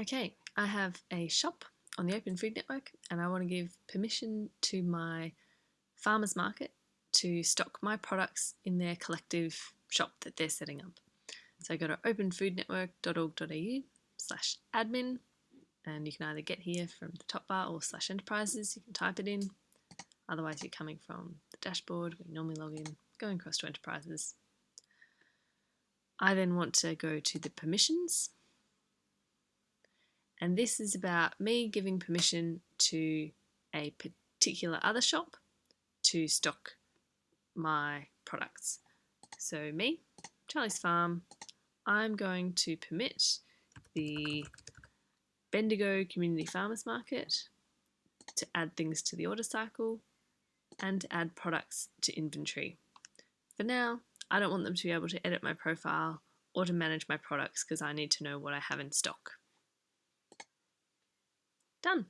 Okay, I have a shop on the Open Food Network and I want to give permission to my farmers market to stock my products in their collective shop that they're setting up. So I go to openfoodnetwork.org.au slash admin and you can either get here from the top bar or slash enterprises, you can type it in. Otherwise you're coming from the dashboard where you normally log in, going across to enterprises. I then want to go to the permissions and this is about me giving permission to a particular other shop to stock my products. So me, Charlie's Farm, I'm going to permit the Bendigo Community Farmers Market to add things to the order cycle and to add products to inventory. For now, I don't want them to be able to edit my profile or to manage my products because I need to know what I have in stock. Done.